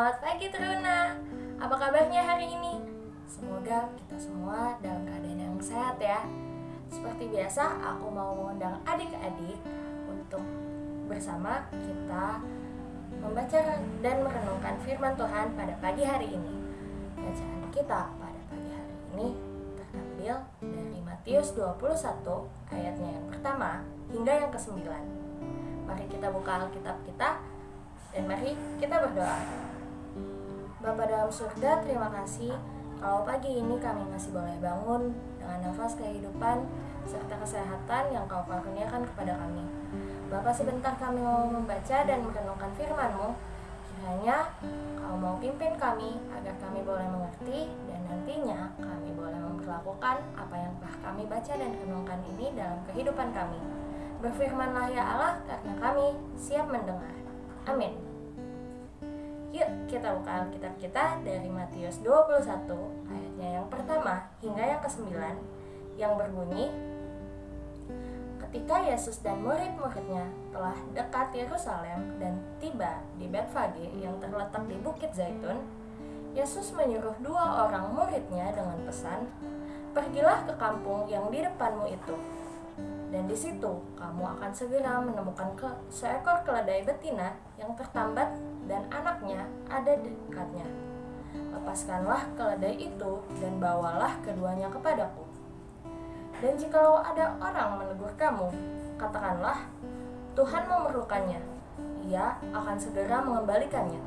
Selamat pagi Teruna Apa kabarnya hari ini? Semoga kita semua dalam keadaan yang sehat ya Seperti biasa aku mau mengundang adik-adik Untuk bersama kita membaca dan merenungkan firman Tuhan pada pagi hari ini Bacaan kita pada pagi hari ini terambil dari Matius 21 ayatnya yang pertama hingga yang ke-9 Mari kita buka Alkitab kita dan mari kita berdoa. Bapa dalam surga, terima kasih kalau pagi ini kami masih boleh bangun dengan nafas kehidupan serta kesehatan yang kau karuniakan kepada kami. Bapak sebentar kami mau membaca dan merenungkan firman-Mu. Kiranya kau mau pimpin kami agar kami boleh mengerti dan nantinya kami boleh memperlakukan apa yang telah kami baca dan renungkan ini dalam kehidupan kami. Berfirmanlah ya Allah karena kami siap mendengar. Amin. Yuk kita buka Alkitab kita dari Matius 21 ayatnya yang pertama hingga yang ke-9 yang berbunyi Ketika Yesus dan murid-muridnya telah dekat Yerusalem dan tiba di Betfage yang terletak di Bukit Zaitun, Yesus menyuruh dua orang muridnya dengan pesan, "Pergilah ke kampung yang di depanmu itu, dan di situ kamu akan segera menemukan seekor keledai betina yang tertambat dan anaknya ada dekatnya. Lepaskanlah keledai itu dan bawalah keduanya kepadaku. Dan jikalau ada orang menegur kamu, katakanlah, Tuhan memerlukannya. Ia akan segera mengembalikannya.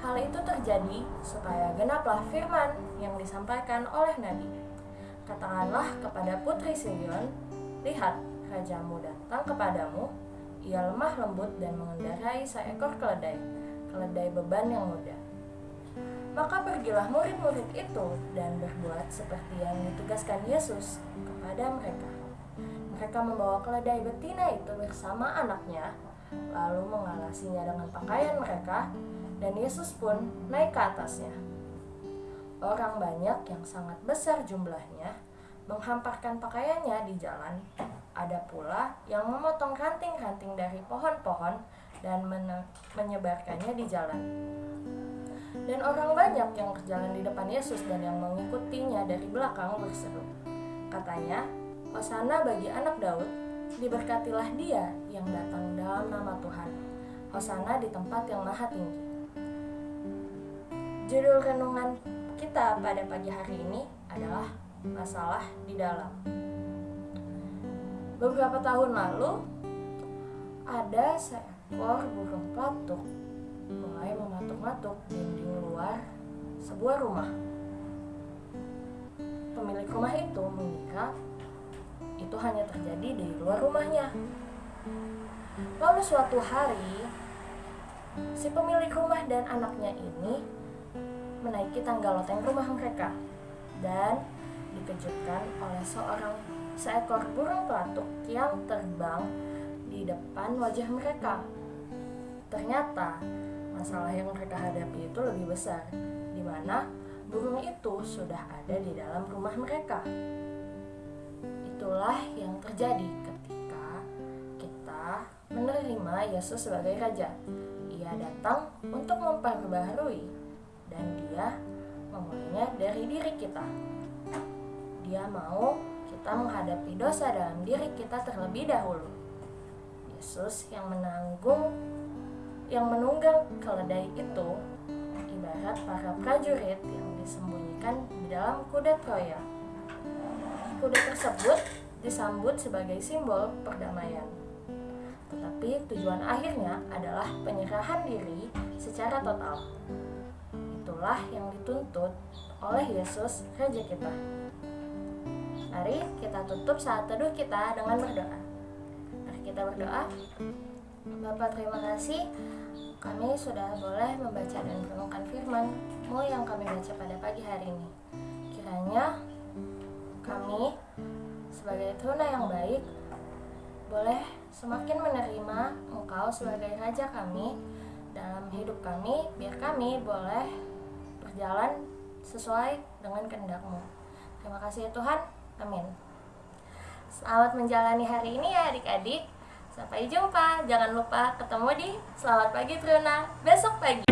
Hal itu terjadi supaya genaplah firman yang disampaikan oleh Nabi. Katakanlah kepada putri Sion, Lihat, rajamu datang kepadamu, ia lemah lembut dan mengendarai seekor keledai, keledai beban yang mudah. Maka pergilah murid-murid itu dan berbuat seperti yang ditugaskan Yesus kepada mereka. Mereka membawa keledai betina itu bersama anaknya, lalu mengalasinya dengan pakaian mereka, dan Yesus pun naik ke atasnya. Orang banyak yang sangat besar jumlahnya menghamparkan pakaiannya di jalan. Ada pula yang memotong ranting-ranting dari pohon-pohon dan menyebarkannya di jalan. Dan orang banyak yang berjalan di depan Yesus dan yang mengikutinya dari belakang berseru. Katanya, Hosana bagi anak Daud, diberkatilah dia yang datang dalam nama Tuhan. Hosana di tempat yang maha tinggi. Judul renungan kita pada pagi hari ini adalah masalah di dalam. Beberapa tahun lalu, ada seekor burung pelatuk mulai mematuk-matuk dinding luar sebuah rumah. Pemilik rumah itu mengira itu hanya terjadi di luar rumahnya. Lalu suatu hari, si pemilik rumah dan anaknya ini menaiki tangga loteng rumah mereka dan dikejutkan oleh seorang seekor burung pelatuk yang terbang di depan wajah mereka. Ternyata masalah yang mereka hadapi itu lebih besar, di mana burung itu sudah ada di dalam rumah mereka. Itulah yang terjadi ketika kita menerima Yesus sebagai Raja. Ia datang untuk memperbaharui dan dia memulainya dari diri kita. Dia mau kita menghadapi dosa dalam diri kita terlebih dahulu. Yesus yang menanggung yang menunggang keledai itu ibarat para prajurit yang disembunyikan di dalam kuda Troya. Kuda tersebut disambut sebagai simbol perdamaian. Tetapi tujuan akhirnya adalah penyerahan diri secara total. Itulah yang dituntut oleh Yesus Raja kita. Mari kita tutup saat teduh kita dengan berdoa. Kita berdoa. Bapak terima kasih kami sudah boleh membaca dan merenungkan firman-Mu yang kami baca pada pagi hari ini. Kiranya kami sebagai tuna yang baik boleh semakin menerima Engkau sebagai Raja kami dalam hidup kami, biar kami boleh berjalan sesuai dengan kehendak-Mu. Terima kasih ya Tuhan. Amin. Selamat menjalani hari ini ya adik-adik. Sampai jumpa. Jangan lupa ketemu di Selamat Pagi Truna besok pagi.